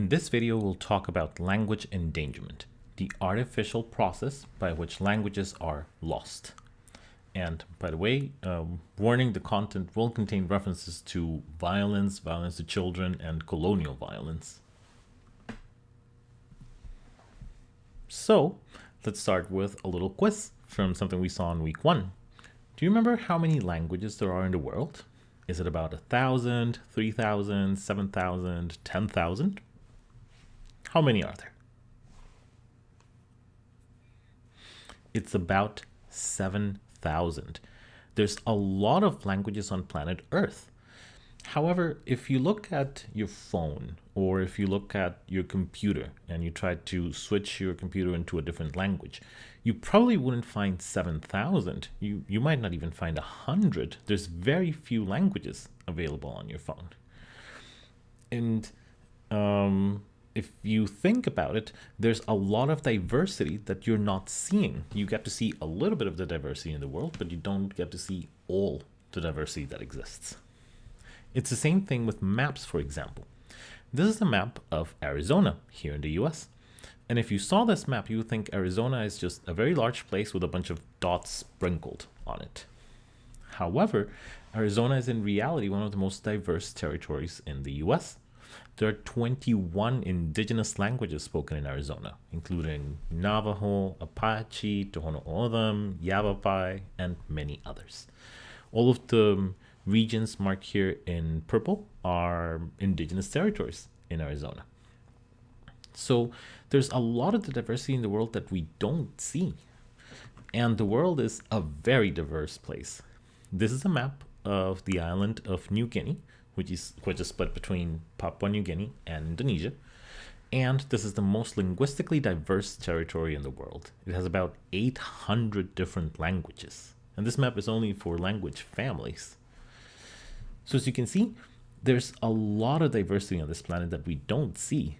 In this video, we'll talk about language endangerment, the artificial process by which languages are lost. And by the way, um, warning the content will contain references to violence, violence to children, and colonial violence. So let's start with a little quiz from something we saw in week one. Do you remember how many languages there are in the world? Is it about a thousand, three thousand, seven thousand, ten thousand? How many are there? It's about 7,000. There's a lot of languages on planet Earth. However, if you look at your phone or if you look at your computer and you try to switch your computer into a different language, you probably wouldn't find 7,000. You, you might not even find 100. There's very few languages available on your phone. And um, if you think about it, there's a lot of diversity that you're not seeing. You get to see a little bit of the diversity in the world, but you don't get to see all the diversity that exists. It's the same thing with maps, for example. This is a map of Arizona here in the US. And if you saw this map, you would think Arizona is just a very large place with a bunch of dots sprinkled on it. However, Arizona is in reality one of the most diverse territories in the US. There are 21 indigenous languages spoken in Arizona, including Navajo, Apache, Tohono O'odham, Yavapai, and many others. All of the regions marked here in purple are indigenous territories in Arizona. So there's a lot of the diversity in the world that we don't see. And the world is a very diverse place. This is a map of the island of New Guinea, which is which is split between Papua New Guinea and Indonesia. And this is the most linguistically diverse territory in the world. It has about 800 different languages. And this map is only for language families. So as you can see, there's a lot of diversity on this planet that we don't see.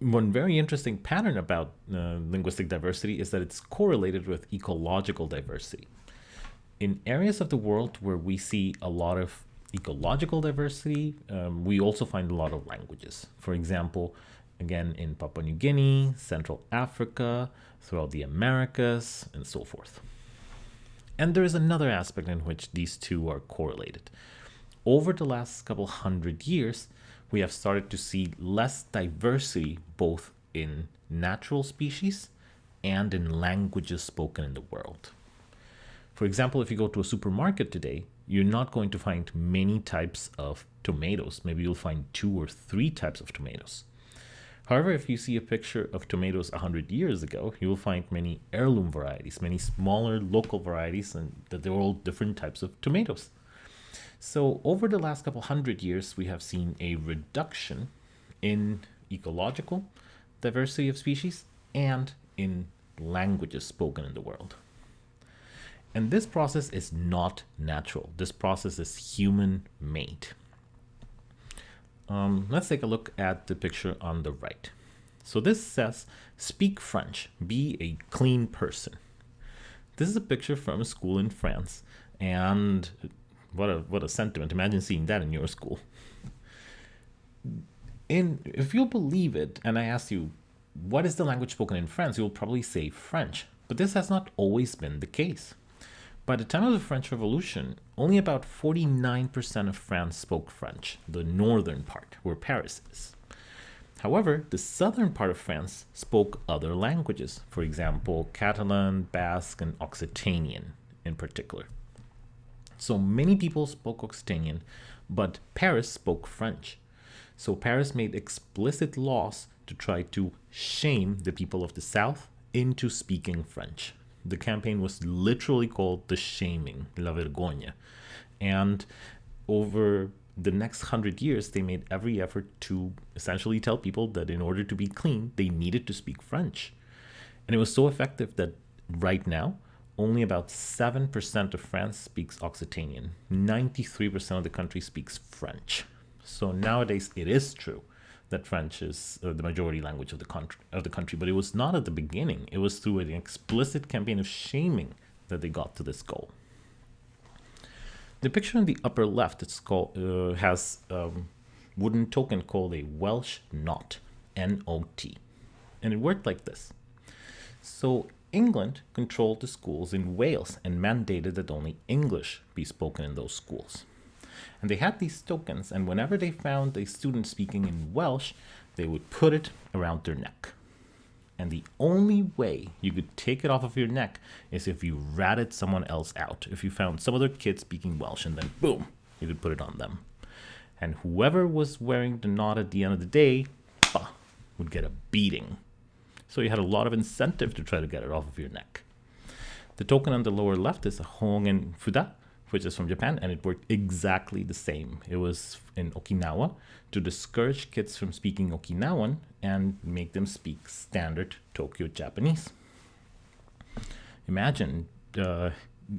One very interesting pattern about uh, linguistic diversity is that it's correlated with ecological diversity in areas of the world where we see a lot of ecological diversity, um, we also find a lot of languages. For example, again, in Papua New Guinea, Central Africa, throughout the Americas, and so forth. And there is another aspect in which these two are correlated. Over the last couple hundred years, we have started to see less diversity both in natural species and in languages spoken in the world. For example, if you go to a supermarket today, you're not going to find many types of tomatoes. Maybe you'll find two or three types of tomatoes. However, if you see a picture of tomatoes 100 years ago, you will find many heirloom varieties, many smaller local varieties, and that they're all different types of tomatoes. So over the last couple hundred years, we have seen a reduction in ecological diversity of species and in languages spoken in the world. And this process is not natural. This process is human made. Um, let's take a look at the picture on the right. So this says, speak French, be a clean person. This is a picture from a school in France. And what a, what a sentiment. Imagine seeing that in your school. And if you'll believe it, and I ask you, what is the language spoken in France? You'll probably say French. But this has not always been the case. By the time of the French Revolution, only about 49% of France spoke French, the northern part, where Paris is. However, the southern part of France spoke other languages, for example, Catalan, Basque, and Occitanian in particular. So many people spoke Occitanian, but Paris spoke French. So Paris made explicit laws to try to shame the people of the south into speaking French the campaign was literally called the shaming, la vergonha. And over the next hundred years, they made every effort to essentially tell people that in order to be clean, they needed to speak French. And it was so effective that right now, only about 7% of France speaks Occitanian. 93% of the country speaks French. So nowadays, it is true that French is uh, the majority language of the country of the country, but it was not at the beginning. It was through an explicit campaign of shaming that they got to this goal. The picture in the upper left it's called, uh, has um, wooden token called a Welsh Not, N-O-T. And it worked like this. So England controlled the schools in Wales and mandated that only English be spoken in those schools. And they had these tokens, and whenever they found a student speaking in Welsh, they would put it around their neck. And the only way you could take it off of your neck is if you ratted someone else out. If you found some other kid speaking Welsh and then boom, you could put it on them. And whoever was wearing the Not at the end of the day bah, would get a beating. So you had a lot of incentive to try to get it off of your neck. The token on the lower left is a Hogen Fuda, which is from Japan, and it worked exactly the same. It was in Okinawa to discourage kids from speaking Okinawan and make them speak standard Tokyo Japanese. Imagine uh,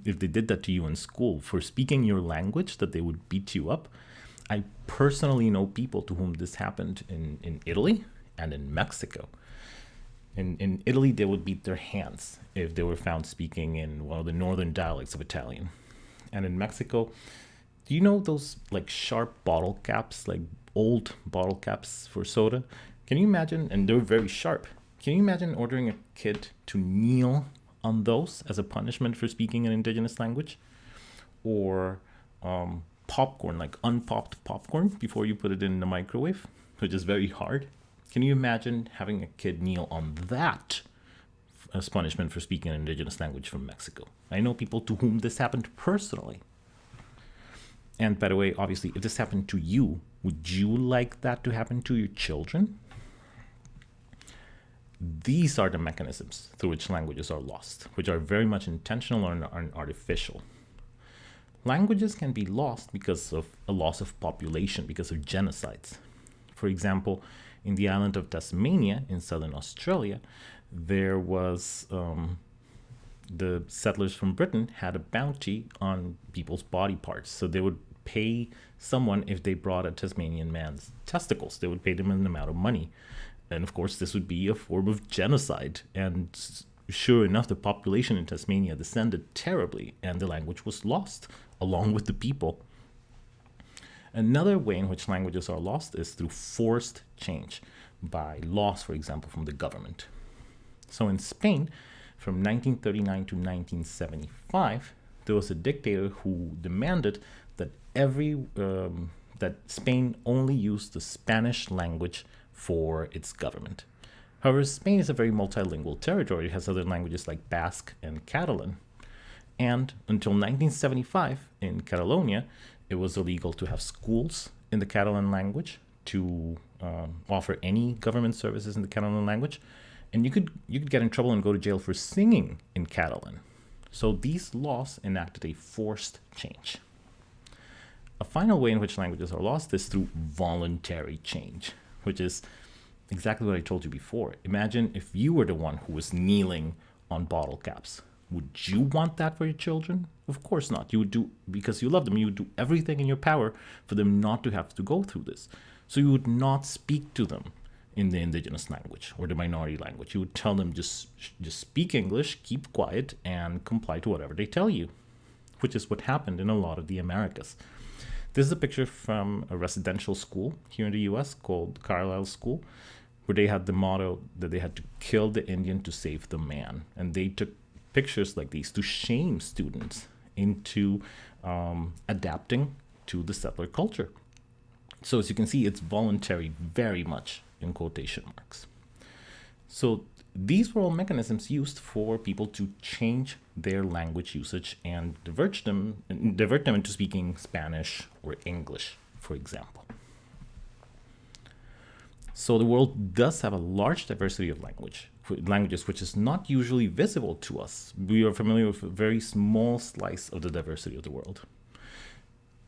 if they did that to you in school for speaking your language, that they would beat you up. I personally know people to whom this happened in, in Italy and in Mexico. In, in Italy, they would beat their hands if they were found speaking in one of the northern dialects of Italian and in Mexico. Do you know those like sharp bottle caps, like old bottle caps for soda? Can you imagine? And they're very sharp. Can you imagine ordering a kid to kneel on those as a punishment for speaking an indigenous language? Or um, popcorn, like unpopped popcorn before you put it in the microwave, which is very hard. Can you imagine having a kid kneel on that as punishment for speaking an indigenous language from Mexico. I know people to whom this happened personally. And by the way, obviously, if this happened to you, would you like that to happen to your children? These are the mechanisms through which languages are lost, which are very much intentional and artificial. Languages can be lost because of a loss of population, because of genocides. For example, in the island of Tasmania in southern Australia, there was um, the settlers from Britain had a bounty on people's body parts. So they would pay someone if they brought a Tasmanian man's testicles. They would pay them an amount of money. And of course, this would be a form of genocide. And sure enough, the population in Tasmania descended terribly, and the language was lost along with the people. Another way in which languages are lost is through forced change by laws, for example, from the government. So in Spain, from 1939 to 1975, there was a dictator who demanded that every um, that Spain only used the Spanish language for its government. However, Spain is a very multilingual territory. It has other languages like Basque and Catalan. And until 1975, in Catalonia, it was illegal to have schools in the Catalan language, to um, offer any government services in the Catalan language, and you could you could get in trouble and go to jail for singing in Catalan. So these laws enacted a forced change. A final way in which languages are lost is through voluntary change, which is exactly what I told you before. Imagine if you were the one who was kneeling on bottle caps. Would you want that for your children? Of course not. You would do, because you love them, you would do everything in your power for them not to have to go through this. So you would not speak to them in the indigenous language or the minority language. You would tell them just just speak English, keep quiet, and comply to whatever they tell you, which is what happened in a lot of the Americas. This is a picture from a residential school here in the U.S. called Carlisle School, where they had the motto that they had to kill the Indian to save the man, and they took pictures like these to shame students into um, adapting to the settler culture. So as you can see, it's voluntary very much in quotation marks. So these were all mechanisms used for people to change their language usage and divert them, divert them into speaking Spanish or English, for example. So the world does have a large diversity of language, languages, which is not usually visible to us. We are familiar with a very small slice of the diversity of the world.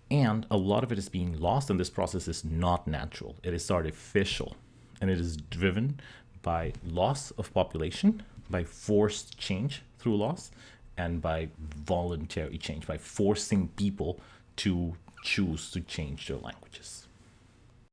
And a lot of it is being lost, and this process is not natural. It is artificial and it is driven by loss of population, by forced change through loss, and by voluntary change, by forcing people to choose to change their languages.